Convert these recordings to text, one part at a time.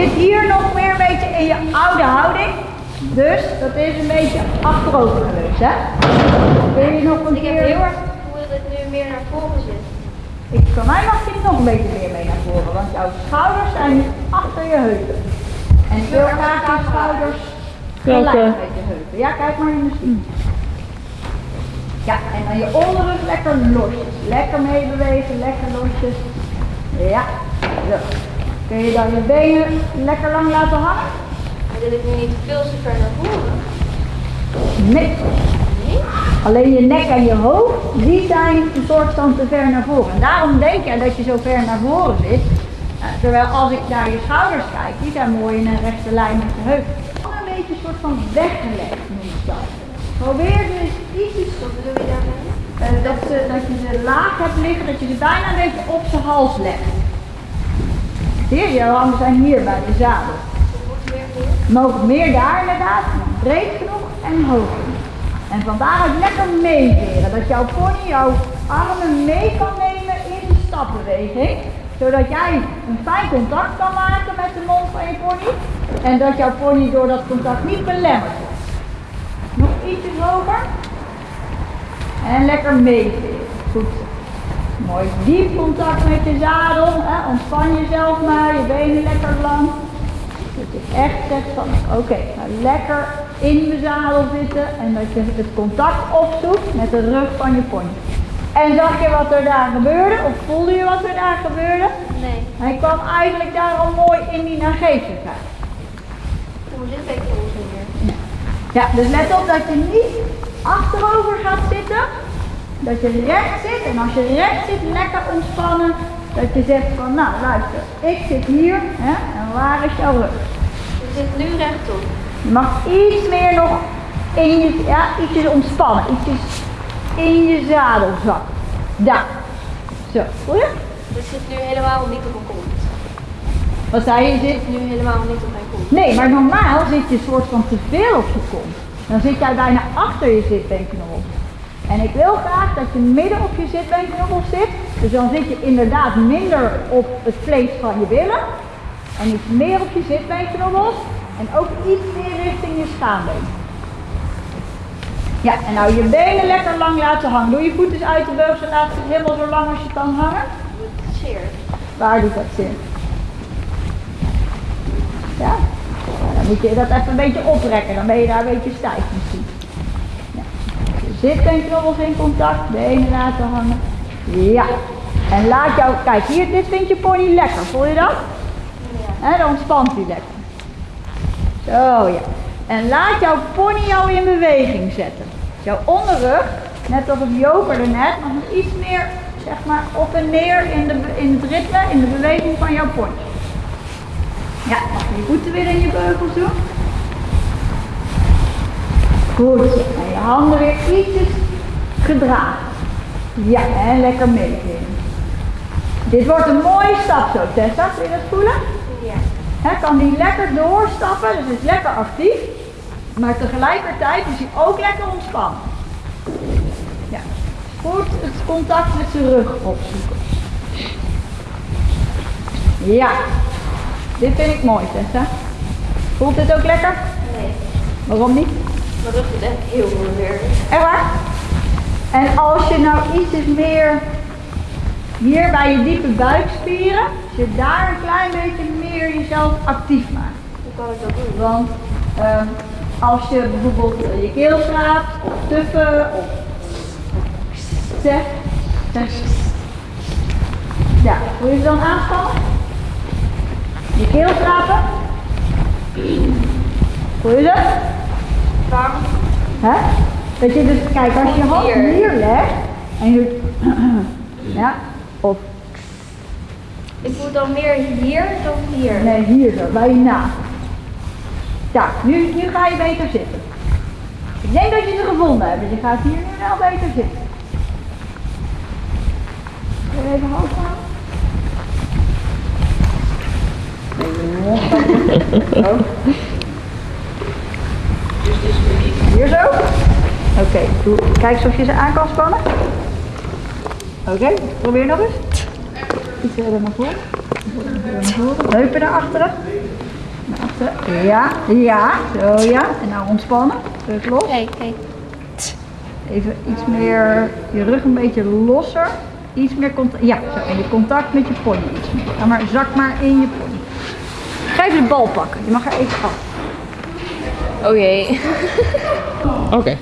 zit hier nog meer een beetje in je oude houding. Dus dat is een beetje achterover geweest, hè? Wil je nog een Ik heb keer... heel erg het gevoel dat het nu meer naar voren zit. Ik, voor mij mag je nog een beetje meer mee naar voren, want jouw schouders zijn achter je heupen. En ik wil graag je schouders gelijk met je heupen. Ja, kijk maar in de spiegel. Ja, en dan je onderrug lekker losjes. Lekker meebewegen, lekker losjes. Ja, zo. Kun je dan je benen lekker lang laten hangen? Maar dit ik nu niet veel te ver naar voren. Nee. Alleen je nek en je hoofd, die zijn een soort van te ver naar voren. En daarom denk je dat je zo ver naar voren zit. Eh, terwijl als ik naar je schouders kijk, die zijn mooi in een rechte lijn met je heup. Een beetje een soort van weggelegd noem ik dat. Probeer dus je daarmee? eh, dat, dat je ze laag hebt liggen, dat je ze bijna een beetje op zijn hals legt. Je handen zijn hier bij de zadel. Mogen meer daar inderdaad, breed genoeg en hoog genoeg. En van daaruit lekker meeveren, dat jouw pony jouw armen mee kan nemen in de stapbeweging. Zodat jij een fijn contact kan maken met de mond van je pony. En dat jouw pony door dat contact niet belemmerd wordt. Nog ietsjes hoger. En lekker meeveren. Goed. Mooi diep contact met je zadel. Hè. Ontspan jezelf maar, je benen lekker lang. Dat je echt zegt van, oké, nou lekker in de zadel zitten en dat je het contact opzoekt met de rug van je pony. En zag je wat er daar gebeurde? Of voelde je wat er daar gebeurde? Nee. Hij kwam eigenlijk daar al mooi in die zit ik hier? Ja, dus let op dat je niet achterover gaat zitten. Dat je recht zit en als je recht zit, lekker ontspannen. Dat je zegt van, nou luister, ik zit hier hè, en waar is jouw rug? Je zit nu rechtop. Je mag iets meer nog in je, ja, ietsjes ontspannen, ietsjes in je zadel zakken. Daar. Zo, voel je? Zit nu helemaal niet op mijn kont. Wat zei je? Je zit nu helemaal niet op mijn kont. Nee, maar normaal zit je soort van te veel op je kont. Dan zit jij bijna achter je zitbeenknobbel. En ik wil graag dat je midden op je zitbeenknobbel zit. Dus dan zit je inderdaad minder op het vlees van je billen. En iets meer op je zitbeenknobbels. En ook iets meer richting je schaambeen. Ja, en nou je benen lekker lang laten hangen. Doe je voet eens uit de beugel en laat ze helemaal zo lang als je kan hangen. Het zeer. Waar doet dat zin? Ja? Dan moet je dat even een beetje oprekken, dan ben je daar een beetje stijf. Je zitbeenknobbels in contact, benen laten hangen. Ja. En laat jou, kijk hier, dit vindt je pony lekker, voel je dat? Hè, dan ontspant hij lekker. Zo ja. En laat jouw pony jou in beweging zetten. Jouw onderrug, net als het jokerde net, nog iets meer zeg maar op en neer in, de, in het ritme, in de beweging van jouw pony. Ja, mag je je voeten weer in je beugels doen. Goed, handen weer ietsjes gedragen. Ja, en lekker meegeven. Dit wordt een mooie stap zo, Tessa. Kun je dat voelen? Ja. Hè, kan die lekker doorstappen, dus is lekker actief. Maar tegelijkertijd is hij ook lekker ontspannen. Ja. Goed het contact met zijn rug opzoeken. Ja. Dit vind ik mooi, Tessa. Voelt dit ook lekker? Nee. Waarom niet? Maar dat is echt heel moeilijk. Echt waar? En als je nou ietsjes meer hier bij je diepe buikspieren, als je daar een klein beetje meer jezelf actief maakt. Hoe kan ik dat doen? Want ehm, als je bijvoorbeeld je keel schraapt, of tuffen, of zeg, zeg. Ja, hoe je ze dan aanspannen? Je keel schrapen. Voel je dat? Hè? Dat je dus, kijk, als je je hand Hier. hier legt en je, ja, of Ik voel dan meer hier dan hier. nee, hier zo, bij je naast. Ja, nu, nu ga je beter zitten. Ik denk dat je ze gevonden hebt, dus je gaat hier nu wel beter zitten. Even hoog houden? Zo. Hier zo? Oké, kijk eens of je ze aan kan spannen. Oké, probeer nog eens. Iets verder naar voren. Heupen naar achteren. Ja, ja, zo ja. En nou ontspannen. Terug los. Even iets meer, je rug een beetje losser. Iets meer contact, ja, zo. En je contact met je pony iets meer. Ga maar, zak maar in je pony. Ga even de bal pakken. Je mag er even af. Oké. Oké.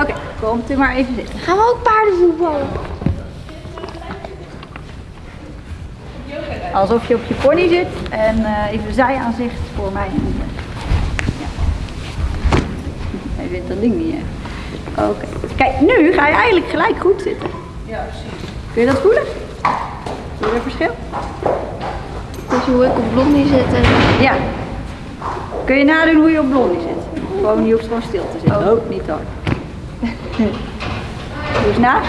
Oké, komt u maar even zitten. Gaan we ook paardenvoetballen? Alsof je op je pony zit en eh, even zijaanzicht voor mij. Ja. Hij vindt dat ding niet, hè? Oké. Kijk, nu ga je eigenlijk gelijk goed zitten. Ja, precies. Kun je dat voelen? Voel je er verschil? Dus hoe ik op blondie zit en... Ja. Kun je nadoen hoe je op blondie zit? Gewoon, je hoeft gewoon stil te zitten. Oh, niet hard. Doe eens na.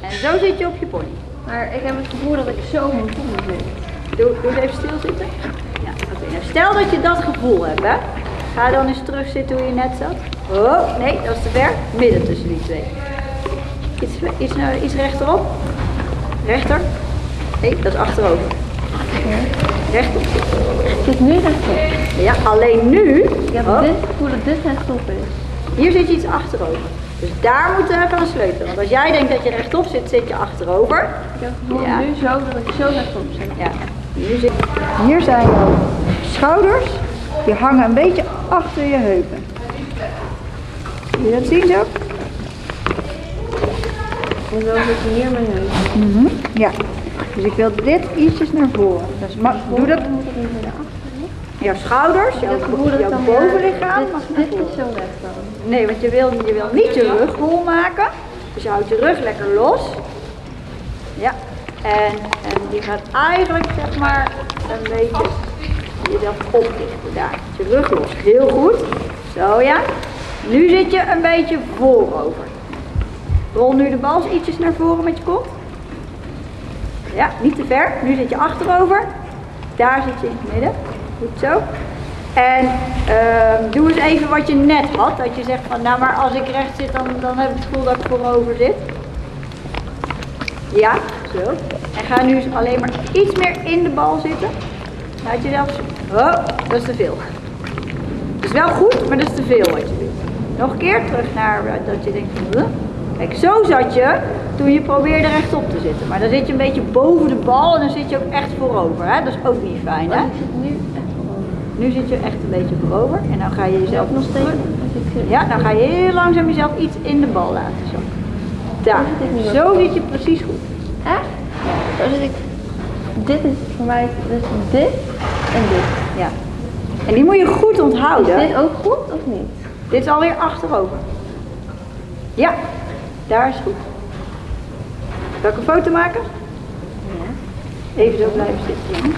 En zo zit je op je pony. Maar ik heb het gevoel dat ik zo op mijn pony zit. Doe, doe eens even stil zitten. Ja, oké. Nou, stel dat je dat gevoel hebt, hè. Ga dan eens terug zitten hoe je net zat. Oh, nee, dat is te ver. Midden tussen die twee. Iets, iets, naar- iets rechterop. Rechter. Nee, dat is achterover. Rechtop. Ik zit nu rechtop. Ja, alleen nu. Ik heb oh, dit gevoel dat dit rechtop is. Hier zit je iets achterover. Dus daar moeten we aan sleutelen. Want als jij denkt dat je rechtop zit, zit je achterover. Ik heb het gevoel Ja. nu zo dat ik zo rechtop zit. Ja, hier, zit, hier zijn jouw schouders. Die hangen een beetje achter je heupen. Kun je dat zien zo? En zo zit hier mijn neus. Mhm, Ja. Dus ik wil dit ietsjes naar voren. Dus doe dat. Jouw schouders, jouw, bovenlichaam. Dit, mag dit is zo recht dan. Nee, want je wil, je wil niet je rug hol maken. Dus je houdt je rug lekker los. Ja. En, en die gaat eigenlijk zeg maar een beetje jezelf oplichten daar. Je rug los. Heel goed. Zo ja. Nu zit je een beetje voorover. Rol nu de bal ietsjes naar voren met je kont. Ja, niet te ver. Nu zit je achterover. Daar zit je in het midden. Goed zo. En ehm, doe eens even wat je net had. Dat je zegt van, nou maar als ik recht zit, dan, dan heb ik het gevoel dat ik voorover zit. Ja, zo. En ga nu eens alleen maar iets meer in de bal zitten. Laat jezelf... Oh, dat is te veel. Het is wel goed, maar dat is te veel wat je doet. Nog een keer terug naar eh, dat je denkt van... Kijk, zo zat je toen je probeerde rechtop te zitten. Maar dan zit je een beetje boven de bal en dan zit je ook echt voorover. Hè? Dat is ook niet fijn, hè? Zit nu. Nu zit je echt een beetje voorover en dan ga je jezelf Zelf nog steeds. zit. Ja, dan ga je heel langzaam jezelf iets in de bal laten zakken. Daar, zit zo zit je precies goed. Echt? Zo zit ik. Dit is voor mij dus dit en dit. Ja. En die moet je goed onthouden. Is dit ook goed of niet? Dit is alweer achterover. Ja, daar is goed. Zal ik een foto maken? Ja. Even zo blijven zitten.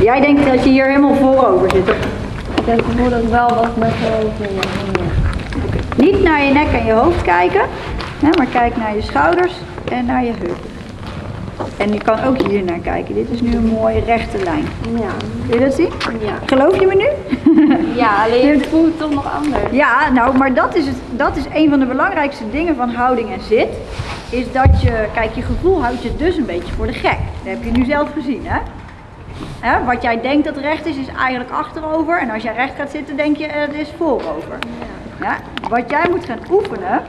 Jij denkt dat je hier helemaal voorover zit. toch? Ik gevoel dat ik wel wat met mijn hoofd in Niet naar je nek en je hoofd kijken, maar kijk naar je schouders en naar je heupen. En je kan ook hier naar kijken. Dit is nu een mooie rechte lijn. Ja. Kun je dat zien? Ja. Geloof je me nu? Ja, alleen het voelt toch nog anders. Ja, nou, maar dat is, het, dat is een van de belangrijkste dingen van houding en zit. Is dat je, kijk, je gevoel houdt je dus een beetje voor de gek. Dat heb je nu zelf gezien, hè? Hè, Wat jij denkt dat recht is, is eigenlijk achterover. En als jij recht gaat zitten, denk je, eh, het is voorover. Ja? Wat jij moet gaan oefenen,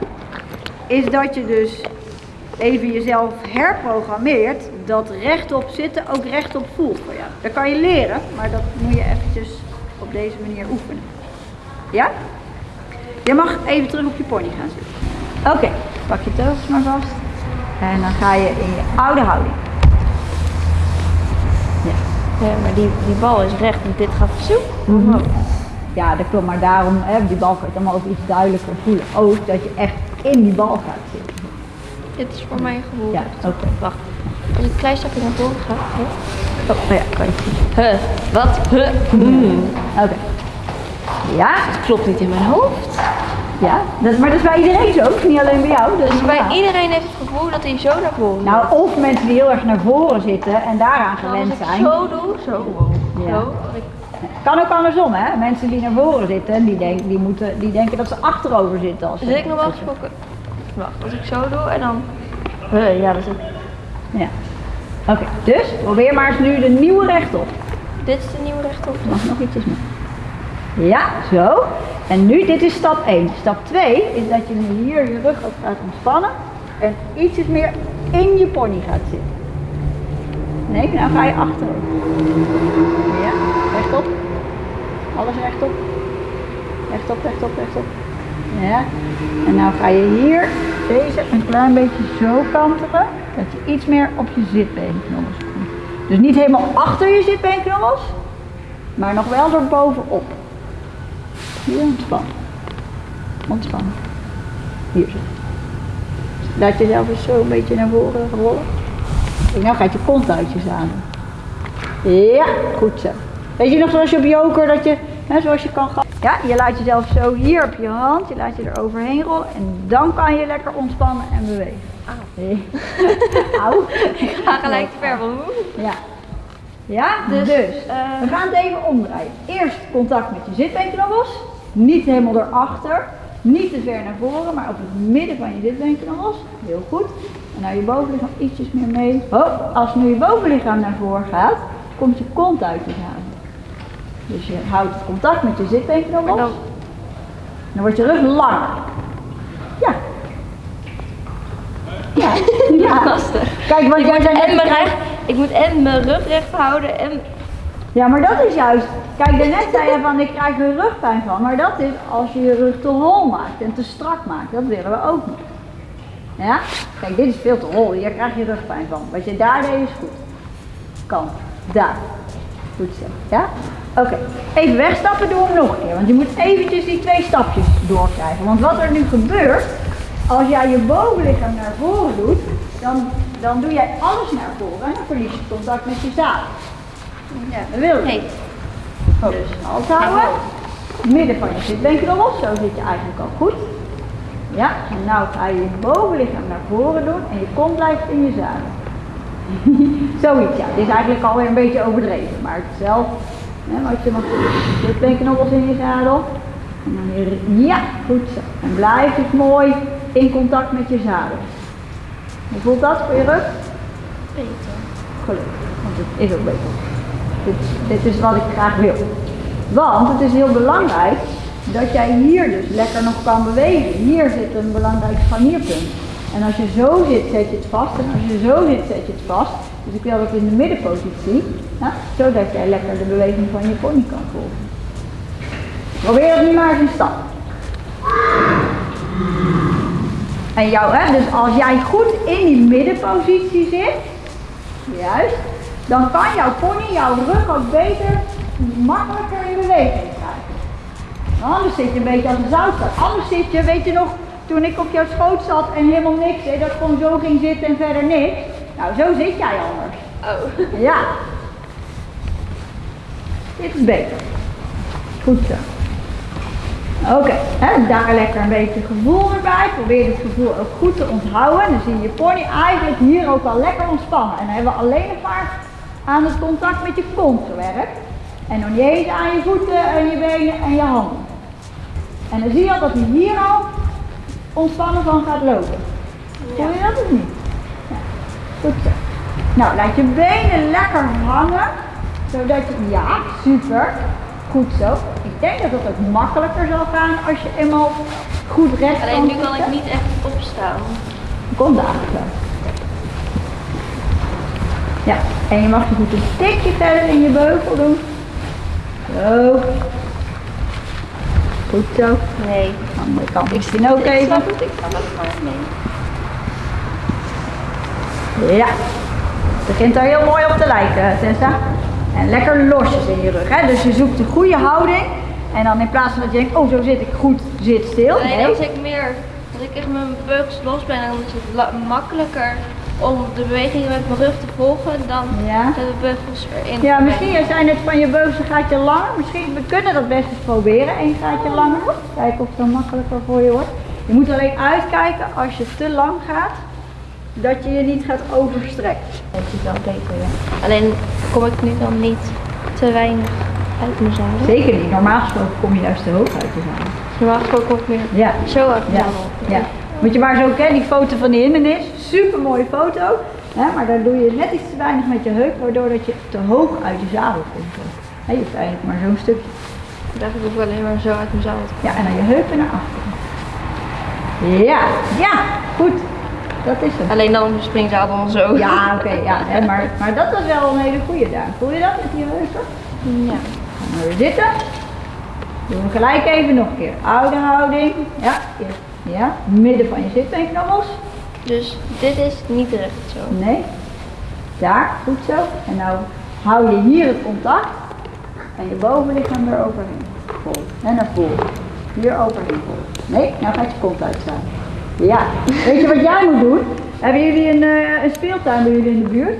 is dat je dus even jezelf herprogrammeert dat rechtop zitten ook rechtop voelt voor jou. Dat kan je leren, maar dat moet je eventjes op deze manier oefenen. Ja? Je mag even terug op je pony gaan zitten. Oké, pak je teugels maar vast. En dan ga je in je oude houding. Ja, maar die, die bal is recht en dit gaat zo. omhoog. Ja, dat klopt, maar daarom, hè, die bal kan je dan ook iets duidelijker voelen. Ook dat je echt in die bal gaat zitten. Dit is voor mijn gevoel. Ja, oké. Wacht. Als ik een klein stapje naar voren ga. Huh? Oh, ja, kan je. Huh, wat? Huh? Hmm. Oké. Ja, Klopt niet in mijn hoofd. ja. Dat, maar dat is bij iedereen zo, niet alleen bij jou. Dus bij normaal. iedereen heeft het gevoel dat hij zo naar voren Nou, of mensen die heel erg naar voren zitten en daaraan gewend Als ik zijn. zo doe, zo. Ja. Zo. Ik, Kan ook andersom, hè? Mensen die naar voren zitten, die, denk, die, moeten, die denken dat ze achterover zitten. Als ze zit ik normaal gesproken. Wacht, als ik zo doe en dan. Huh, ja, dat is het. Ja. Oké, dus probeer maar eens nu de nieuwe rechtop. Dit is de nieuwe rechtop. Mag nog ietsjes meer. Ja, zo. En nu, dit is stap 1. Stap 2 is dat je nu hier je rug ook gaat ontspannen en ietsjes meer in je pony gaat zitten. Nee, nou ga je achterover. Ja, rechtop. Alles rechtop. Rechtop, rechtop, rechtop. Ja. En nou ga je hier deze een klein beetje zo kantelen, dat je iets meer op je zitbeenknobbels komt. Dus niet helemaal achter je zitbeenknobbels, maar nog wel door bovenop. Hier ontspannen. Ontspannen. Hier zo. Laat jezelf eens zo een beetje naar voren rollen. En nou gaat je kont uit je zadel. Ja, goed zo. Weet je nog zoals je op joker dat je, zoals je kan gaan. Ja, je laat jezelf zo hier op je hand, je laat je er overheen rollen en dan kan je lekker ontspannen en bewegen. Auw. Auw. Ik ga gelijk te ver van Ja. Ja, dus, Dus, eh, we gaan het even omdraaien. Eerst contact met je zitbeenknobbels. Niet helemaal erachter. Niet te ver naar voren, maar op het midden van je zitbeenknobbels. Heel goed. En nou je bovenlichaam ietsjes meer mee. Hop, als nu je bovenlichaam naar voren gaat, komt je kont uit je zadel. Dus je houdt het contact met je zitbeenknobbels. dan- Dan wordt je rug langer. Ja. Ja. ja. lastig. Kijk, want jij En je mijn krijgt- rug, ik moet en mijn rug recht houden en Ja, maar dat is juist. Kijk, daarnet zei je van ik krijg er rugpijn van. Maar dat is als je je rug te hol maakt en te strak maakt. Dat willen we ook niet. Ja? Kijk, dit is veel te hol. Hier krijg je rugpijn van. Wat je daar deed is goed. Kan. Daar. Goed zo. Ja? Oké. Even wegstappen doen we hem nog een keer. Want je moet eventjes die twee stapjes doorkrijgen. Want wat er nu gebeurt, als jij je bovenlichaam naar voren doet, dan, dan doe jij alles naar voren en dan verlies je contact met je zadel. Ja, dat wil je. nee. Dus hals houden. Midden van je zitbeenknobbels, zo zit je eigenlijk al goed. Ja, en nou ga je je bovenlichaam naar voren doen en je kont blijft in je zadel. Zoiets, ja. Dit is eigenlijk alweer een beetje overdreven, maar het is zelf. Hè, wat je mag doen. Zitbeenknobbels in je zadel. En dan weer, ja, goed zo. En blijf dus mooi in contact met je zadel. Hoe voelt dat voor je rug? Beter. Gelukkig, want het is ook beter. Dit, dit is wat ik graag wil. Want het is heel belangrijk dat jij hier dus lekker nog kan bewegen. Hier zit een belangrijk scharnierpunt. En als je zo zit, zet je het vast. En als je zo zit, zet je het vast. Dus ik wil dat in de middenpositie. Ja, zodat jij lekker de beweging van je pony kan volgen. Probeer het nu maar eens in stap. En jou, hè, dus als jij goed in die middenpositie zit, juist, dan kan jouw pony jouw rug ook beter, makkelijker in beweging krijgen. Anders zit je een beetje als een zoutstad. Anders zit je, weet je nog, toen ik op jouw schoot zat en helemaal niks deed, dat ik gewoon zo ging zitten en verder niks. Nou, zo zit jij anders. Oh. Ja. Dit is beter. Goed zo. Oké, hè, daar lekker een beetje gevoel erbij. Probeer het gevoel ook goed te onthouden. Dan zie je je pony eigenlijk hier ook al lekker ontspannen. En dan hebben we alleen nog maar aan het contact met je kont gewerkt. En nog niet eens aan je voeten en je benen en je handen. En dan zie je al dat hij hier al ontspannen van gaat lopen. Voel je dat of niet? Ja. Goed zo. Nou, laat je benen lekker hangen. Zodat je, ja, super. Goed zo. Ik denk dat het ook makkelijker zal gaan als je eenmaal goed recht Alleen nu kan ik niet echt opstaan. Eigenlijk wel. Ja, en je mag je goed een tikje verder in je beugel doen. Zo. Goed zo. Nee. Andere kant misschien ook Ik even. snap het, ik snap het, maar nee. Ja. Het begint er heel mooi op te lijken, Tessa. En lekker losjes in je rug. Hè? Dus je zoekt een goede houding. En dan in plaats van dat je denkt, oh zo zit ik goed, zit stil. Nee. als ik meer, als ik echt mijn beugels los ben, dan is het makkelijker om de bewegingen met mijn rug te volgen dan Ja. de beugels erin. Ja, misschien zijn het van je beugels een gaatje langer. Misschien, we kunnen dat best eens proberen. Eén gaatje langer. Kijken of het dan makkelijker voor je wordt. Je moet alleen uitkijken als je te lang gaat, dat je je niet gaat overstrekken. Dat is wel beter, ja. Alleen kom ik nu dan niet te weinig uit mijn zadel. Zeker niet. Normaal gesproken kom je juist te hoog uit te gaan. Normaal gesproken kom ik meer Ja. zo uit mijn Ja, zadel. ja. Moet je maar zo kennen, die foto van die hindernis. Super mooie foto. Hè, maar daar doe je net iets te weinig met je heup, waardoor dat je te hoog uit je zadel komt. Hè, je eigenlijk maar zo'n stukje. Daar heb ik alleen maar zo uit mijn zadel Ja, en dan je heupen naar achteren. Ja, ja, goed. Dat is hem. Alleen dan de springzadel zo. Ja, oké, ja. Hè, maar, maar dat was wel een hele goede daar. Voel je dat met die heupen? Ja. Gaan we weer zitten. Doen we gelijk even nog een keer. Oude houding. Ja, eerst. Ja, midden van je zitbeenknobbels. Dus dit is niet recht zo. Nee. Daar, goed zo. En nou hou je hier het contact. En je bovenlichaam eroverheen. Vol. En naar voren. Hier overheen. Vol. Nee, nou gaat je kont uitstaan. Ja. Weet je wat jij moet doen? Hebben jullie een, eh, een speeltuin bij jullie in de buurt?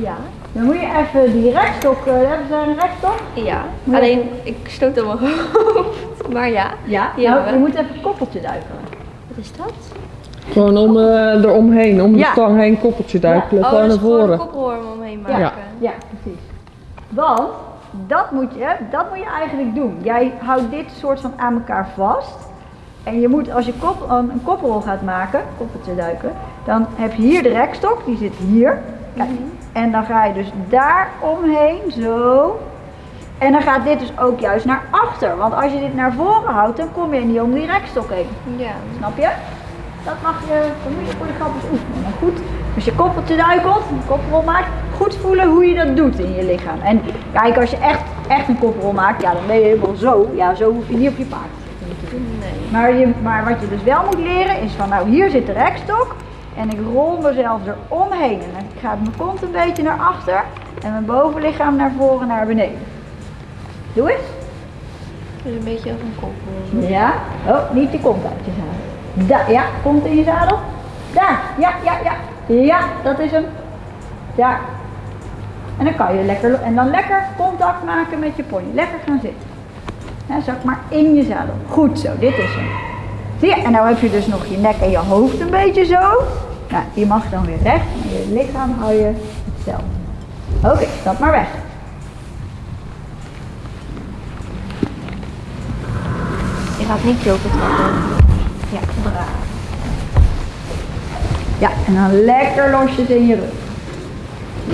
Ja. Dan moet je even die rekstok, eh, hebben ze een rekstok? Ja. Moet Alleen ik stoot aan mijn hoofd. Maar ja. Ja. Nou, je we. moet even het koppeltje duikelen. Wat is dat? Gewoon om eh eromheen, om Ja. de stang heen, koppeltje duikelen, oh, gewoon dat naar is gewoon een voren. koppelworm omheen maken. Ja, precies. Want dat moet, je, dat moet je eigenlijk doen. Jij houdt dit soort van aan elkaar vast. En je moet, als je kop, een, een koppelrol gaat maken, koppeltje duiken, dan heb je hier de rekstok, die zit hier. Kijk. En dan ga je dus daar omheen, zo. En dan gaat dit dus ook juist naar achter. Want als je dit naar voren houdt, dan kom je niet om die rekstok heen. Ja. Snap je? Dat mag je, dat moet je voor de grap eens oefenen. Maar goed, als je koppeltje duikelt, een koppelrol maakt, goed voelen hoe je dat doet in je lichaam. En kijk, als je echt, echt een koppelrol maakt, ja, dan ben je helemaal zo. Ja, zo hoef je niet op je paard te doen. Nee. Maar, je, maar wat je dus wel moet leren is van, nou hier zit de rekstok en ik rol mezelf eromheen. En dan gaat mijn kont een beetje naar achter en mijn bovenlichaam naar voren, naar beneden. Doe eens. Dus een beetje als een koppel. Ja. Oh, niet je kont uit je zadel. Ja, kont in je zadel. Daar, ja, ja, ja. Ja, dat is hem. Daar. En dan kan je lekker, en dan lekker contact maken met je pony. Lekker gaan zitten. Ja, zak maar in je zadel. Goed zo, dit is hem. Zie je, en nou heb je dus nog je nek en je hoofd een beetje zo. Nou, die mag dan weer recht. En je lichaam hou je hetzelfde. Oké, stap maar weg. Je gaat niet joken trappen. Ja, braaf. Ja, en dan lekker losjes in je rug.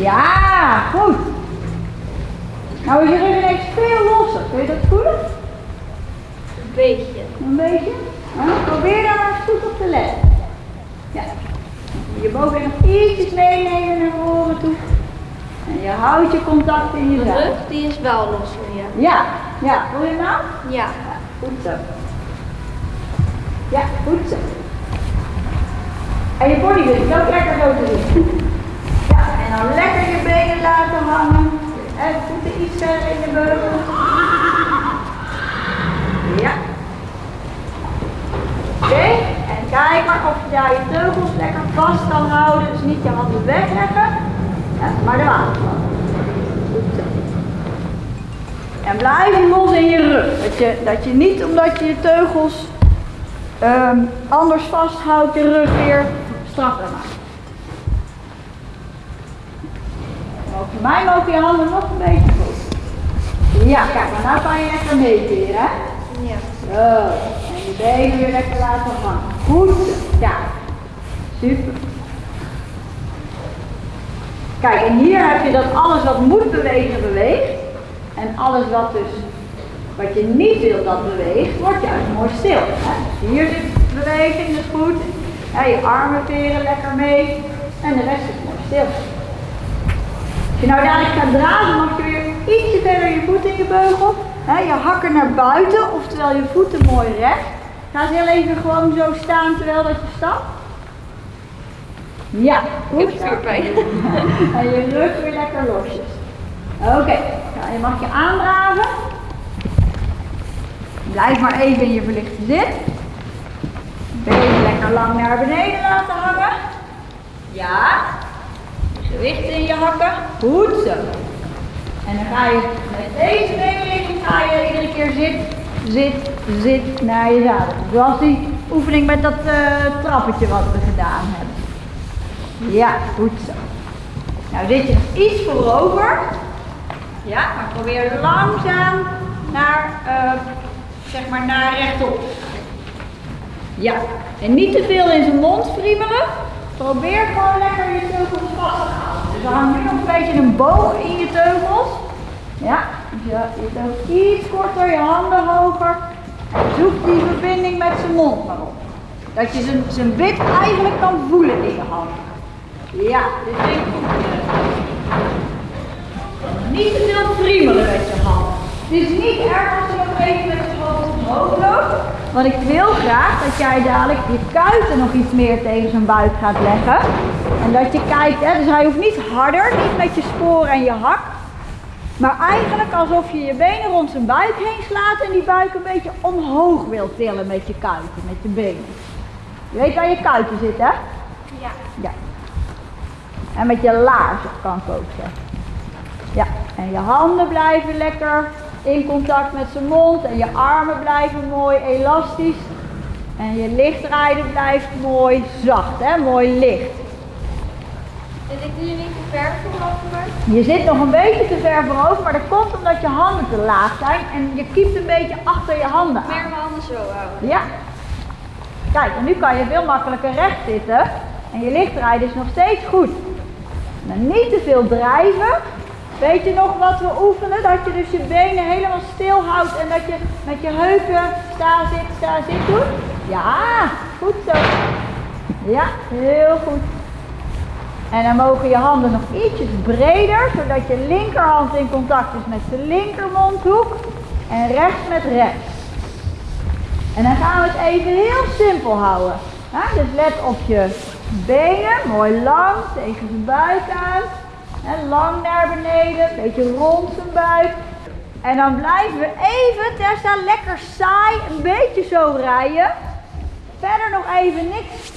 Ja, goed. Nou is je rug ineens veel losser. Kun je dat voelen? Een beetje. Een beetje? Nou, probeer daar maar goed op te letten. Ja. Je boven nog ietsjes meenemen naar voren toe. En je houdt je contact in je rug die is wel losser, ja. Ja, ja. Voel je nou? Ja. Ja, goed zo. Ja, goed zo. En je body wil ik ook lekker zo te doen. Ja, en dan lekker je benen laten hangen. En voeten iets verder in de beugel. Ja. Oké, kijk maar of je daar je teugels lekker vast kan houden. Dus niet je handen wegleggen, maar de zo. En blijf los in je rug. Dat je, dat je niet omdat je je teugels ehm, anders vasthoudt, je rug weer strakker maakt. Voor mij mogen je handen nog een beetje goed. Ja, kijk, maar nou kan je lekker meekeren, hè? Ja. Zo. En je benen weer lekker laten hangen. Goed. Ja. Super. Kijk, en hier heb je dat alles wat moet bewegen, beweegt. En alles wat dus, wat je niet wilt dat beweegt, wordt juist mooi stil. Hè? Dus hier zit beweging, dat is goed. Je armen veren lekker mee. En de rest is mooi stil. Als je nou dadelijk gaat dragen, mag je weer ietsje verder je voeten in je beugel. Hè, je hakken naar buiten, oftewel je voeten mooi recht. Ga eens heel even gewoon zo staan terwijl dat je stapt. Ja, goed. Ik heb. En je rug weer lekker losjes. Oké, nou, je mag je aandraven. Blijf maar even in je verlichte zit. Benen lekker lang naar beneden laten hangen. Ja. Gewicht in je hakken. Goed zo. En dan ga je met deze beenligging ga je iedere keer zit, zit, zit naar je zadel. Zoals die oefening met dat eh, trappetje wat we gedaan hebben. Ja, goed zo. Nou je nog iets voorover. Ja, maar probeer langzaam naar, eh, zeg maar, naar rechtop. Ja, en niet te veel in zijn mond friemelen. probeer gewoon lekker je teugels vast te houden. Dus we gaan nu nog een beetje een boog in je teugels. Ja, je, je teugels iets korter, je handen hoger. Zoek die verbinding met zijn mond maar op. Dat je zijn, zijn wit eigenlijk kan voelen in je handen. Ja, dit vind ik goed. Niet te veel friemelen met je handen. Het is niet erg als je nog even met je hoofd omhoog loopt. Want ik wil graag dat jij dadelijk je kuiten nog iets meer tegen zijn buik gaat leggen. En dat je kijkt, hè, dus hij hoeft niet harder, niet met je sporen en je hak. Maar eigenlijk alsof je je benen rond zijn buik heen slaat en die buik een beetje omhoog wilt tillen met je kuiten, met je benen. Je weet waar je kuiten zitten, hè? Ja. Ja. En met je laarzen kan ik ook zeggen. Ja, en je handen blijven lekker in contact met zijn mond en je armen blijven mooi elastisch. En je lichtrijden blijft mooi zacht, hè? mooi licht. Zit ik nu niet te ver voorover? Je zit nog een beetje te ver voorover, maar dat komt omdat je handen te laag zijn en je kiept een beetje achter je handen aan. Meer mijn handen zo houden. Ja. Kijk, en nu kan je veel makkelijker recht zitten en je lichtrijden is nog steeds goed. Maar niet te veel drijven. Weet je nog wat we oefenen? Dat je dus je benen helemaal stil houdt en dat je met je heupen sta, zit, sta, zit doet. Ja, goed zo. Ja, heel goed. En dan mogen je handen nog ietsjes breder, zodat je linkerhand in contact is met de linkermondhoek en rechts met rechts. En dan gaan we het even heel simpel houden. Dus let op je benen, mooi lang tegen zijn buik aan. En lang naar beneden, een beetje rond zijn buik. En dan blijven we even, Tessa, lekker saai, een beetje zo rijden. Verder nog even niks,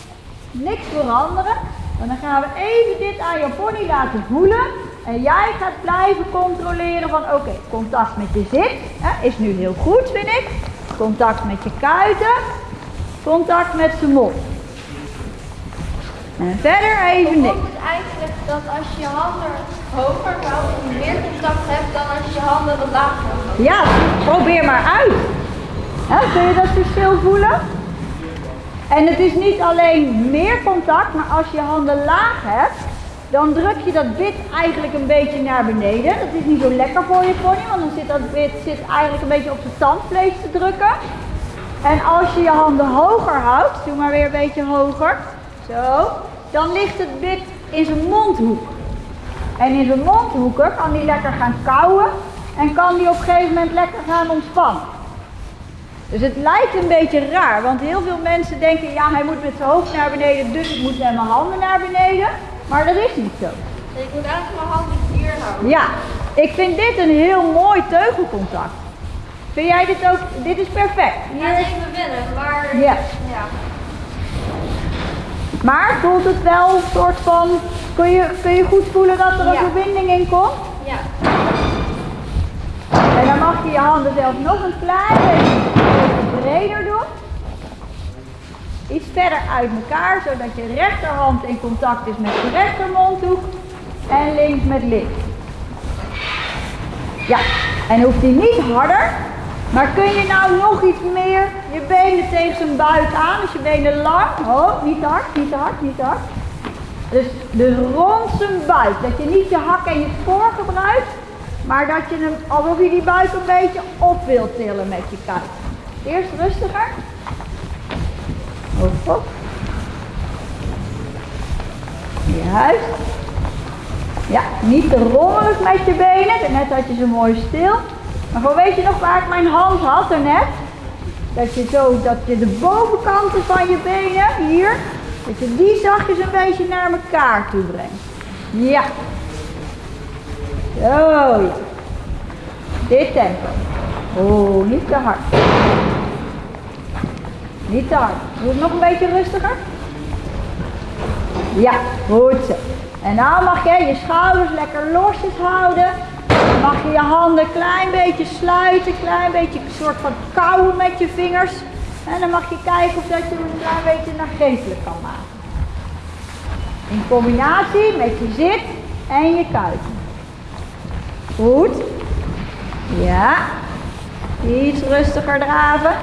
niks veranderen. En dan gaan we even dit aan je pony laten voelen. En jij gaat blijven controleren van oké, contact met je zit hè, is nu heel goed vind ik. Contact met je kuiten. Contact met zijn mond. En verder even niks. Het eigenlijk dat als je handen hoger houdt, meer contact hebt dan als je je handen wat lager houdt? Ja, probeer maar uit. Hè, kun je dat verschil voelen? En het is niet alleen meer contact, maar als je handen laag hebt, dan druk je dat bit eigenlijk een beetje naar beneden. Dat is niet zo lekker voor je pony, want dan zit dat bit zit eigenlijk een beetje op zijn tandvlees te drukken. En als je je handen hoger houdt, doe maar weer een beetje hoger, zo, dan ligt het bit in zijn mondhoek. En in zijn mondhoeken kan hij lekker gaan kauwen en kan hij op een gegeven moment lekker gaan ontspannen. Dus het lijkt een beetje raar, want heel veel mensen denken, ja hij moet met zijn hoofd naar beneden, dus ik moet met mijn handen naar beneden. Maar dat is niet zo. Ik moet eigenlijk mijn handen hier houden. Ja, ik vind dit een heel mooi teugelcontact. Vind jij dit ook? Dit is perfect. Ja, even wennen, maar Ja. ja. Maar voelt het wel een soort van, kun je, kun je goed voelen dat er een verbinding in komt? Ja. En dan mag je je handen zelf nog een klein beetje Iets verder uit elkaar, zodat je rechterhand in contact is met de rechtermondhoek en links met links. Ja, en hoeft die niet harder, maar kun je nou nog iets meer je benen tegen zijn buik aan, dus je benen lang. Oh, niet hard, niet hard, niet hard. Dus, dus rond zijn buik, dat je niet je hak en je spoor gebruikt, maar dat je hem, alsof je die buik een beetje op wilt tillen met je kuit. Eerst rustiger. Hoofd op. Juist. Ja, niet te rommelig met je benen. Net had je ze mooi stil. Maar gewoon weet je nog waar ik mijn hand had daarnet? Dat je zo, dat je de bovenkanten van je benen, hier, dat je die zachtjes een beetje naar elkaar toe brengt. Ja. Zo. Dit tempo. Oh, niet te hard. Niet te hard. Doe het nog een beetje rustiger. Ja, goed zo. En nou mag je je schouders lekker losjes houden. Dan mag je je handen een klein beetje sluiten, klein beetje een soort van kauwen met je vingers. En dan mag je kijken of dat je hem een klein beetje nageestelijk kan maken. In combinatie met je zit en je kuiten. Goed. Ja. Iets rustiger draven.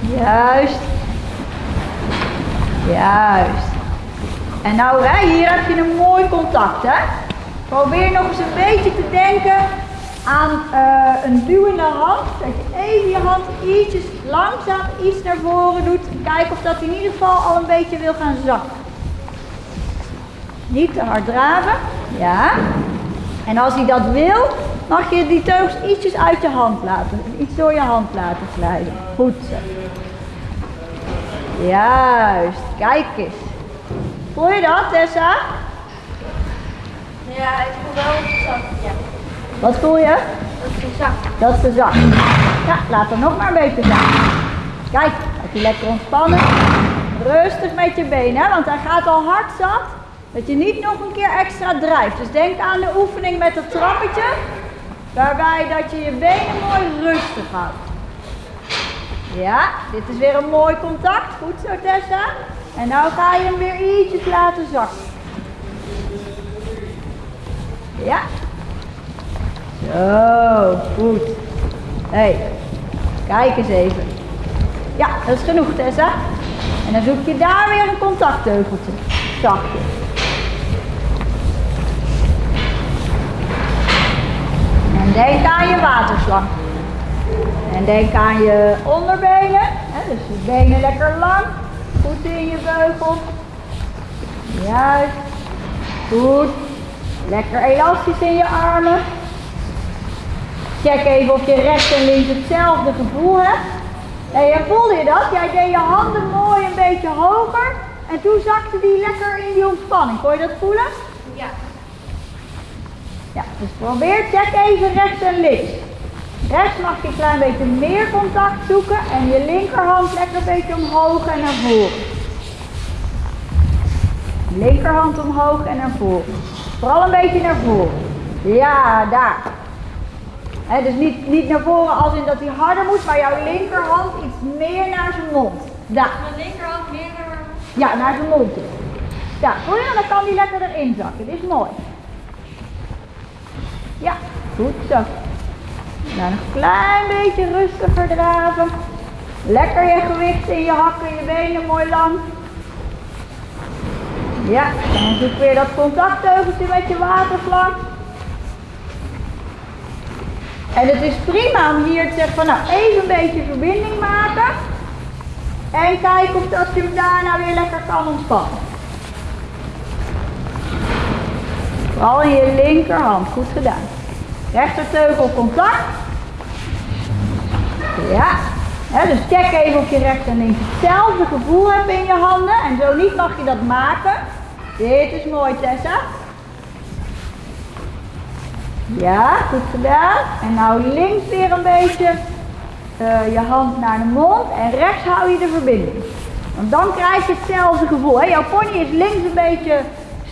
Juist. Juist. En nou, hè, hier heb je een mooi contact, hè. Probeer nog eens een beetje te denken aan eh, een duwende hand. Dat je even je hand ietsjes langzaam iets naar voren doet. Kijk of dat in ieder geval al een beetje wil gaan zakken. Niet te hard draven. Ja. En als hij dat wil, mag je die teugels ietsjes uit je hand laten. Iets door je hand laten glijden. Goed zo. Juist. Kijk eens. Voel je dat, Tessa? Ja, ik voel wel zacht. Ja, Wat voel je? dat is zacht. Dat is te zacht. Ja, laat hem nog maar een beetje zacht. Kijk, heb je lekker ontspannen. Rustig met je benen, hè, want hij gaat al hard zat. Dat je niet nog een keer extra drijft. Dus denk aan de oefening met het trappetje. Waarbij dat je je benen mooi rustig houdt. Ja, dit is weer een mooi contact. Goed zo Tessa. En nou ga je hem weer ietsjes laten zakken. Ja. Zo, goed. Hé, hey, kijk eens even. Ja, dat is genoeg Tessa. En dan zoek je daar weer een contactteugeltje. Zachtjes. Denk aan je waterslang. En denk aan je onderbenen. Hè, dus je benen lekker lang. Voeten in je beugel. Juist. Goed. Lekker elastisch in je armen. Check even of je rechts en links hetzelfde gevoel hebt. En je voelde je dat? Jij deed je handen mooi een beetje hoger. En toen zakte die lekker in die ontspanning. Kon je dat voelen? Ja. Dus probeer, check even rechts en links. Rechts mag je een klein beetje meer contact zoeken en je linkerhand lekker een beetje omhoog en naar voren. Linkerhand omhoog en naar voren. Vooral een beetje naar voren. Ja, daar. Dus niet, niet naar voren als in dat hij harder moet, maar jouw linkerhand iets meer naar zijn mond. Daar. Mijn linkerhand meer naar Ja, naar zijn mond. Ja, voel je? Dan kan die lekker erin zakken. Dit is mooi. Ja, goed zo. Nou, een klein beetje rustiger draven. Lekker je gewicht in je hakken, je benen mooi lang. Ja, dan zoek weer dat contactteugeltje met je waterslang. En het is prima om hier te zeggen van nou even een beetje verbinding maken. En kijken of dat je hem daarna weer lekker kan ontspannen. Vooral je linkerhand, goed gedaan. Rechterteugel contact. Ja. Dus check even of je rechts en links hetzelfde gevoel hebt in je handen. En zo niet mag je dat maken. Dit is mooi Tessa. Ja, goed gedaan. En nou links weer een beetje eh, je hand naar de mond. En rechts hou je de verbinding. Want dan krijg je hetzelfde gevoel. Hè? Jouw pony is links een beetje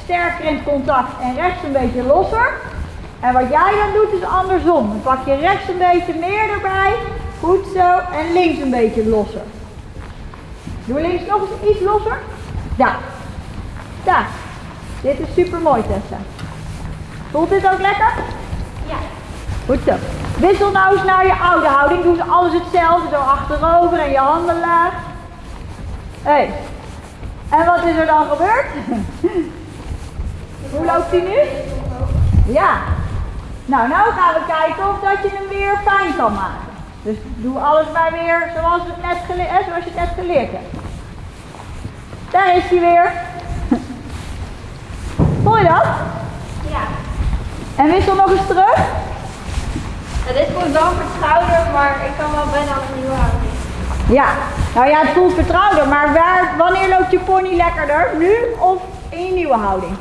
sterker in het contact en rechts een beetje losser. En wat jij dan doet is andersom. Dan pak je rechts een beetje meer erbij. Goed zo. En links een beetje losser. Doe links nog eens iets losser. Daar. Daar. Dit is super mooi Tessa. Voelt dit ook lekker? Ja. Goed zo. Wissel nou eens naar je oude houding. Doe ze alles hetzelfde. Zo achterover en je handen laag. Hé. Hey. En wat is er dan gebeurd? Hoe loopt hij nu? Ja. Nou, nou gaan we kijken of dat je hem weer fijn kan maken. Dus doe alles maar weer zoals, het net zoals je het net geleerd hebt. Daar is hij weer. Voel je dat? Ja. En wissel nog eens terug. Dit voelt het schouder, maar ik kan wel bijna een nieuwe houding. Ja, nou ja, het voelt vertrouwder, maar waar, wanneer loopt je pony lekkerder? Nu of in je nieuwe houding?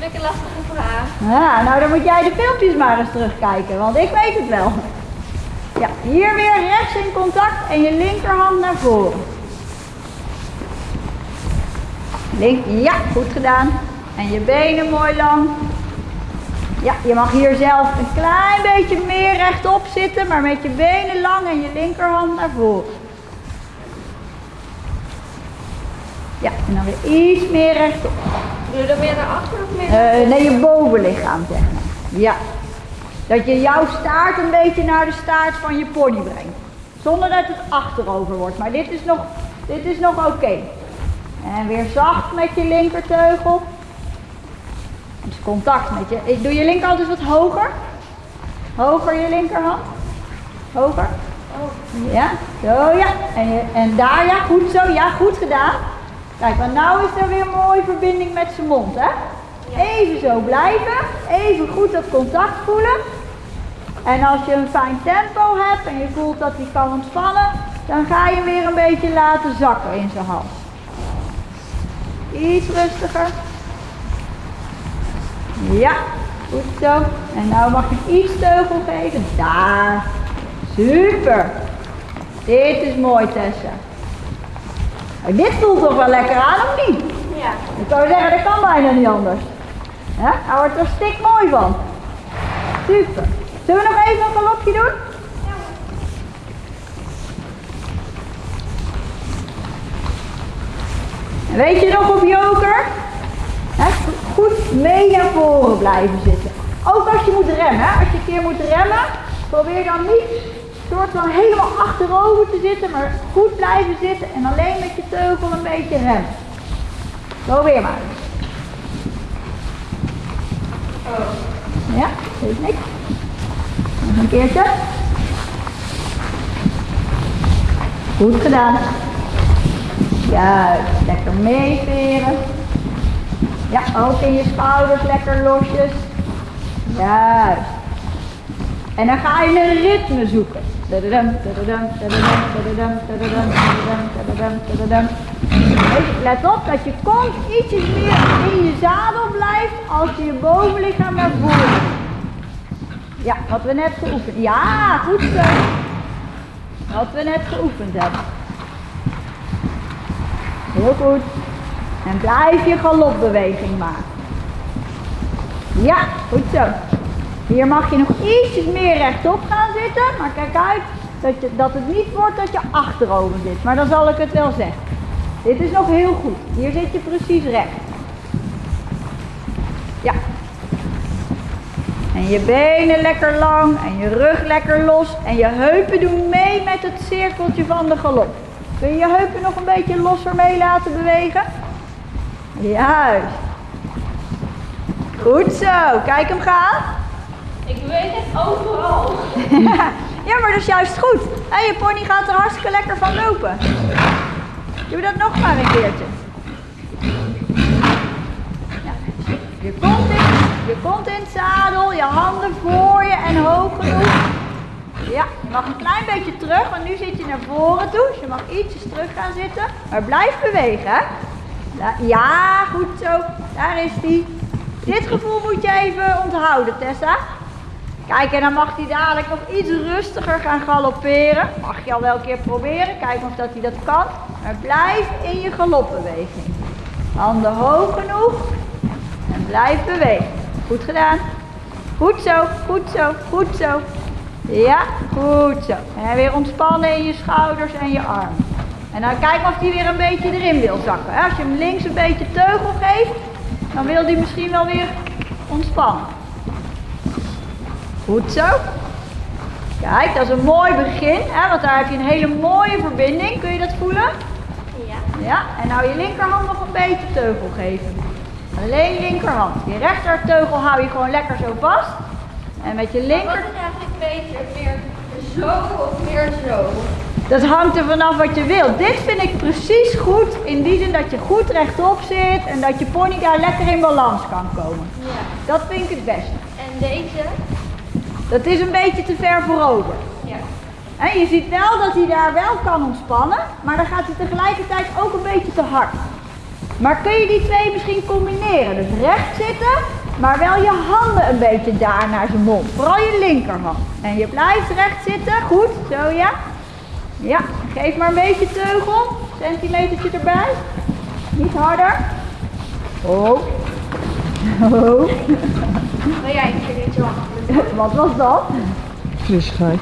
Een lastige vraag. Ja, nou dan moet jij de filmpjes maar eens terugkijken, want ik weet het wel. Ja, hier weer rechts in contact en je linkerhand naar voren. Link, ja, goed gedaan. En je benen mooi lang. Ja, je mag hier zelf een klein beetje meer rechtop zitten, maar met je benen lang en je linkerhand naar voren. Ja, en dan weer iets meer rechtop. Doe je dan meer naar achter of meer? Eh, nee, je bovenlichaam zeg maar. Ja. Dat je jouw staart een beetje naar de staart van je pony brengt. Zonder dat het achterover wordt. Maar dit is nog, dit is nog oké. En weer zacht met je linkerteugel. Dus contact met je. Ik doe je linkerhand dus wat hoger. Hoger je linkerhand. Hoger. Ja, zo ja. En, en daar ja, goed zo. Ja, goed gedaan. Kijk, want nou is er weer een mooie verbinding met zijn mond, hè? Even zo blijven. Even goed dat contact voelen. En als je een fijn tempo hebt en je voelt dat hij kan ontspannen, dan ga je hem weer een beetje laten zakken in zijn hals. Iets rustiger. Ja, goed zo. En nou mag je iets teugel geven. Daar. Super. Dit is mooi, Tessa. Maar dit voelt toch wel lekker aan, of niet? Ja. Ik zou zeggen, dat kan bijna niet anders. Ja? Hij wordt er stik mooi van. Super. Zullen we nog even een galopje doen? En weet je nog op joker? Hè, goed mee naar voren blijven zitten. Ook als je moet remmen. Als je een keer moet remmen, probeer dan niet soort van helemaal achterover te zitten, maar goed blijven zitten en alleen met je teugel een beetje remmen. Probeer maar. Ja, geeft niks. Nog een keertje. Goed gedaan. Juist, lekker meeveren. Ja, ook in je schouders lekker losjes. Juist. En dan ga je een ritme zoeken. Let op dat je kont ietsjes meer in je zadel blijft als je je bovenlichaam naar voren. Ja, wat we net geoefend. Ja, goed zo. Wat we net geoefend hebben. Heel goed. En blijf je galopbeweging maken. Ja, goed zo. Hier mag je nog ietsjes meer rechtop gaan zitten. Maar kijk uit dat, je, dat het niet wordt dat je achterover zit. Maar dan zal ik het wel zeggen. Dit is nog heel goed. Hier zit je precies recht. Ja. En je benen lekker lang en je rug lekker los. En je heupen doen mee met het cirkeltje van de galop. Kun je je heupen nog een beetje losser mee laten bewegen? Juist. Goed zo. Kijk hem gaan. Ik weet het overal. ja, maar dat is juist goed. En je pony gaat er hartstikke lekker van lopen. Doe dat nog maar een keertje. Je kont in, je kont in het zadel, je handen voor je en hoog genoeg. Ja, je mag een klein beetje terug, want nu zit je naar voren toe. Dus je mag ietsjes terug gaan zitten. Maar blijf bewegen, hè. Ja, goed zo. Daar is die. Dit gevoel moet je even onthouden, Tessa. Kijk, en dan mag hij dadelijk nog iets rustiger gaan galopperen. Mag je al wel een keer proberen, kijken of dat hij dat kan. Maar blijf in je galopbeweging. Handen hoog genoeg. En blijf bewegen. Goed gedaan. Goed zo, goed zo, goed zo. Ja, goed zo. En weer ontspannen in je schouders en je armen. En dan kijk of hij weer een beetje erin wil zakken. Als je hem links een beetje teugel geeft, dan wil hij misschien wel weer ontspannen. Goed zo. Kijk, dat is een mooi begin, hè, want daar heb je een hele mooie verbinding. Kun je dat voelen? Ja. Ja, en nou je linkerhand nog een beetje teugel geven. Alleen linkerhand. Je rechterteugel hou je gewoon lekker zo vast. En met je Wat linker... is eigenlijk beter? Meer zo of meer zo? Dat hangt er vanaf wat je wilt. Dit vind ik precies goed in die zin dat je goed rechtop zit en dat je pony daar lekker in balans kan komen. Ja. Dat vind ik het beste. En deze? Dat is een beetje te ver voorover. Ja. En je ziet wel dat hij daar wel kan ontspannen, maar dan gaat hij tegelijkertijd ook een beetje te hard. Maar kun je die twee misschien combineren? Dus recht zitten, maar wel je handen een beetje daar naar zijn mond. Vooral je linkerhand. En je blijft recht zitten. Goed, zo ja. Ja, geef maar een beetje teugel. Centimetertje erbij. Niet harder. Oh. Oh. Wil jij een keer dit? Wat was dat? Frissigheid.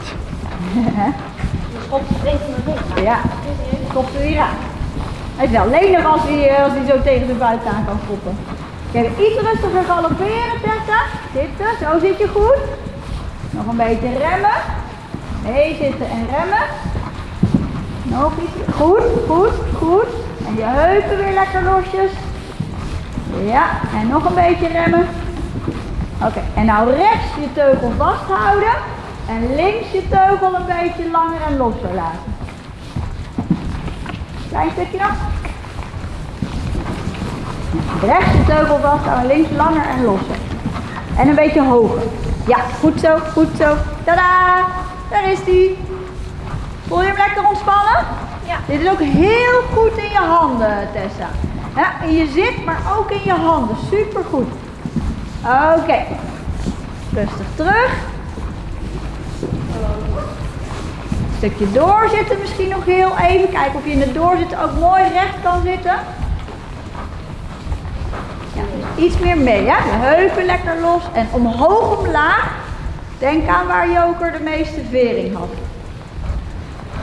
Schop tegen mijn rug. Ja, kopt er weer aan. Hij is wel lenig als hij, eh, als hij zo tegen de buiten aan kan koppen. Kijk, iets rustiger galopperen, Tessa. Zitten, zo zit je goed. Nog een beetje remmen. Nee, zitten en remmen. Nog iets. Goed, goed, goed. En je heupen weer lekker losjes. Ja, en nog een beetje remmen. Oké, en nou rechts je teugel vasthouden. En links je teugel een beetje langer en losser laten. Klein stukje nog. Rechts je teugel vasthouden, links langer en losser. En een beetje hoger. Ja, goed zo, goed zo. Tada! Daar is die. Voel je hem lekker ontspannen? Ja. Dit is ook heel goed in je handen, Tessa. Ja, in je zit, maar ook in je handen. Super goed. Oké. Rustig terug. Een stukje doorzitten misschien nog heel even. Kijken of je in het doorzitten ook mooi recht kan zitten. Ja, dus iets meer mee, ja. Je heupen lekker los en omhoog omlaag. Denk aan waar Joker de meeste vering had.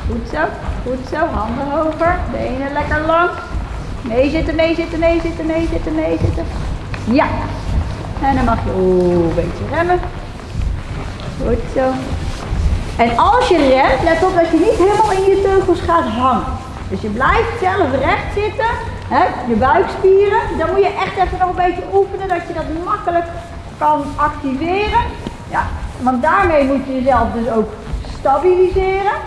Goed zo, goed zo. Handen hoger, benen lekker lang. Meezitten, meezitten, meezitten, meezitten, meezitten. Ja. En dan mag je oeh, een beetje remmen. Goed zo. En als je remt, let op dat je niet helemaal in je teugels gaat hangen. Dus je blijft zelf recht zitten, hè, je buikspieren. Dan moet je echt even nog een beetje oefenen dat je dat makkelijk kan activeren. Ja, want daarmee moet je jezelf dus ook stabiliseren.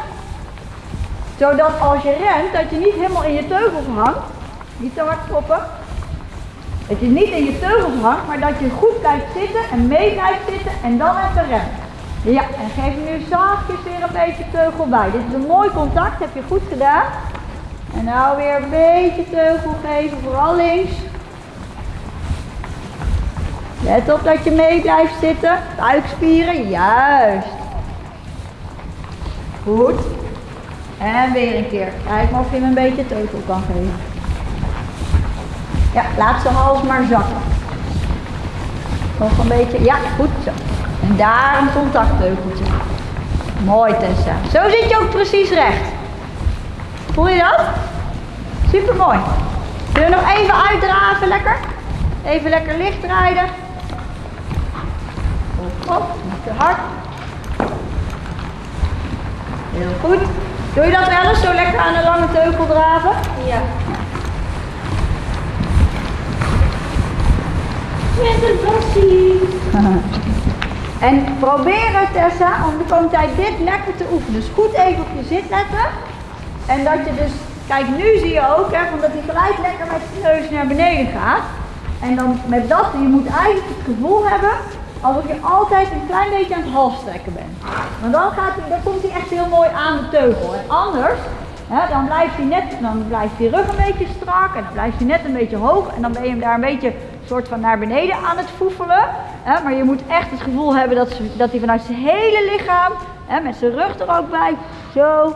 Zodat als je remt, dat je niet helemaal in je teugels hangt. Niet te hard kloppen. Dat je niet in je teugels hangt, maar dat je goed blijft zitten en mee blijft zitten en dan even remt. Ja, en geef nu zachtjes weer een beetje teugel bij. Dit is een mooi contact, heb je goed gedaan. En nou weer een beetje teugel geven, vooral links. Let op dat je mee blijft zitten. Buikspieren, juist. Goed. En weer een keer. Kijk maar of je hem een beetje teugel kan geven. Ja, laat zijn hals maar zakken. Nog een beetje. Ja, goed zo. En daar een contactteugeltje. Mooi Tessa. Zo zit je ook precies recht. Voel je dat? Super mooi. Zullen we nog even uitdraven lekker? Even lekker licht rijden. Op, niet te hard. Heel goed. Doe je dat wel eens zo lekker aan een lange teugel draven? Ja. Met een passie. En probeer het Tessa om de komende tijd dit lekker te oefenen. Dus goed even op je zit letten. En dat je dus, kijk nu zie je ook hè, dat hij gelijk lekker met zijn neus naar beneden gaat. En dan met dat, je moet eigenlijk het gevoel hebben alsof je altijd een klein beetje aan het halstrekken bent. Want dan, gaat hij, dan komt hij echt heel mooi aan de teugel. En anders, hè, dan blijft hij net, dan blijft die rug een beetje strak en dan blijft hij net een beetje hoog. En dan ben je hem daar een beetje soort van naar beneden aan het foefelen. Hè, maar je moet echt het gevoel hebben dat, ze- dat hij vanuit zijn hele lichaam, hè, met zijn rug er ook bij, zo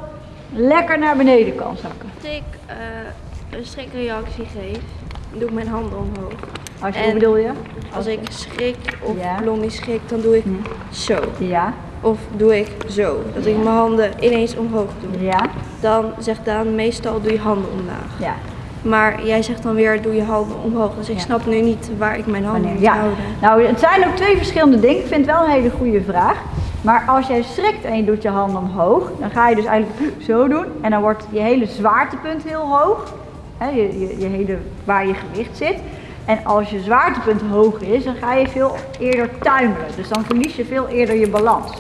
lekker naar beneden kan zakken. Als ik eh, een schrikreactie geef, doe ik mijn handen omhoog. Als je, En- bedoel je? Als ik schrik of Ja. Blondie schrikt, dan doe ik Hm. zo. Ja, Of doe ik zo. Dat ik mijn handen ineens omhoog doe. ja, Dan zegt Daan meestal doe je handen omlaag. ja. Maar jij zegt dan weer doe je handen omhoog. Dus ik Ja. snap nu niet waar ik mijn handen moet Ja, houden. nou het zijn ook twee verschillende dingen. Ik vind het wel een hele goede vraag. Maar als jij schrikt en je doet je handen omhoog, dan ga je dus eigenlijk zo doen. En dan wordt je hele zwaartepunt heel hoog. Hè, je, je, je hele, waar je gewicht zit. En als je zwaartepunt hoog is, dan ga je veel eerder tuimelen. Dus dan verlies je veel eerder je balans.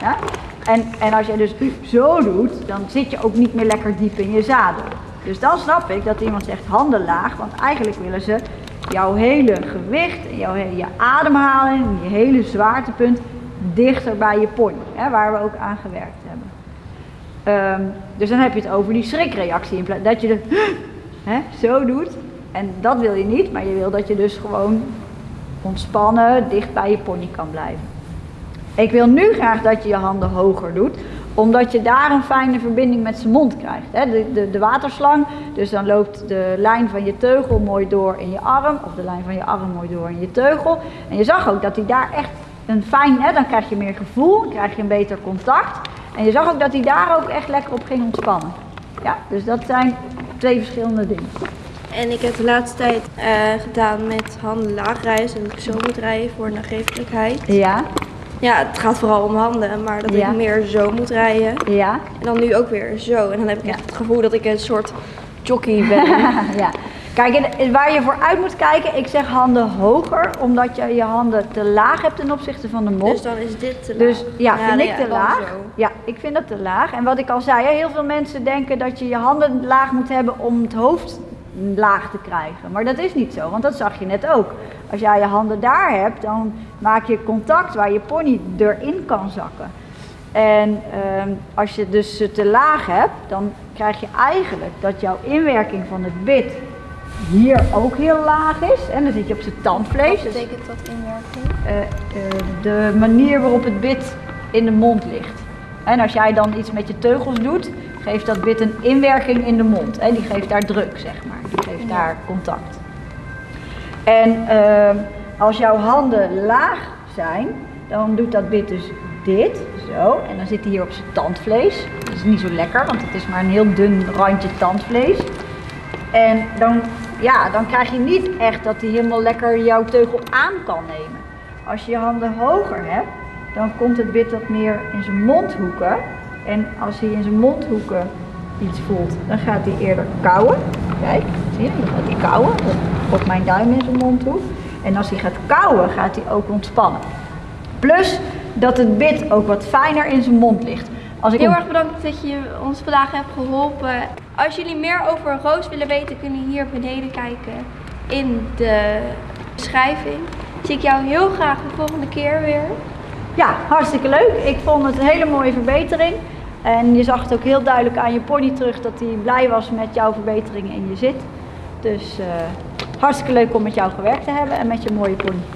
Ja? En, en als je dus zo doet, dan zit je ook niet meer lekker diep in je zadel. Dus dan snap ik dat iemand zegt handen laag, want eigenlijk willen ze jouw hele gewicht, en jouw je ademhaling, je hele zwaartepunt dichter bij je pony, hè, waar we ook aan gewerkt hebben. Ehm, dus dan heb je het over die schrikreactie, in plaats dat je hè, zo doet. En dat wil je niet, maar je wil dat je dus gewoon ontspannen, dicht bij je pony kan blijven. Ik wil nu graag dat je je handen hoger doet, omdat je daar een fijne verbinding met zijn mond krijgt. Hè? De, de, de waterslang, dus dan loopt de lijn van je teugel mooi door in je arm, of de lijn van je arm mooi door in je teugel. En je zag ook dat hij daar echt een fijn, hè, dan krijg je meer gevoel, krijg je een beter contact. En je zag ook dat hij daar ook echt lekker op ging ontspannen. Ja, dus dat zijn twee verschillende dingen. En ik heb de laatste tijd eh, gedaan met handen laag rijden. Dat ik zo moet rijden voor nagevelijkheid. Ja, Ja, het gaat vooral om handen, maar dat Ja. ik meer zo moet rijden. ja, En dan nu ook weer zo. En dan heb ik echt het gevoel dat ik een soort jockey ben. ja. Kijk, waar je voor uit moet kijken, ik zeg handen hoger, omdat je je handen te laag hebt ten opzichte van de mond. Dus dan is dit te Dus ja, vind ik te laag. Ja, ik vind dat te laag. En wat ik al zei, heel veel mensen denken dat je je handen laag moet hebben om het hoofd laag te krijgen. Maar dat is niet zo, want dat zag je net ook. Als jij je handen daar hebt, dan maak je contact waar je pony erin kan zakken. En ehm, als je dus ze te laag hebt, dan krijg je eigenlijk dat jouw inwerking van het bit hier ook heel laag is. En dan zit je op zijn tandvlees. Wat betekent dat inwerking? eh, eh, de manier waarop het bit in de mond ligt. En als jij dan iets met je teugels doet, geeft dat bit een inwerking in de mond. Hè? Die geeft daar druk, zeg maar. Die geeft Ja. daar contact. En ehm, als jouw handen laag zijn, dan doet dat bit dus dit, zo. En dan zit hij hier op zijn tandvlees. Dat is niet zo lekker, want het is maar een heel dun randje tandvlees. En dan, ja, dan krijg je niet echt dat hij helemaal lekker jouw teugel aan kan nemen. Als je je handen hoger hebt, dan komt het bit wat meer in zijn mondhoeken. En als hij in zijn mondhoeken iets voelt, dan gaat hij eerder kauwen. Kijk, je? Dan gaat hij kauwen op mijn duim in zijn mondhoek. En als hij gaat kauwen, gaat hij ook ontspannen. Plus dat het bit ook wat fijner in zijn mond ligt. Als ik Heel erg bedankt dat je ons vandaag hebt geholpen. Als jullie meer over Roos willen weten, kunnen jullie hier beneden kijken in de beschrijving. Zie ik jou heel graag de volgende keer weer. Ja, hartstikke leuk. Ik vond het een hele mooie verbetering. En je zag het ook heel duidelijk aan je pony terug dat hij blij was met jouw verbeteringen in je zit. Dus eh, hartstikke leuk om met jou gewerkt te hebben en met je mooie pony.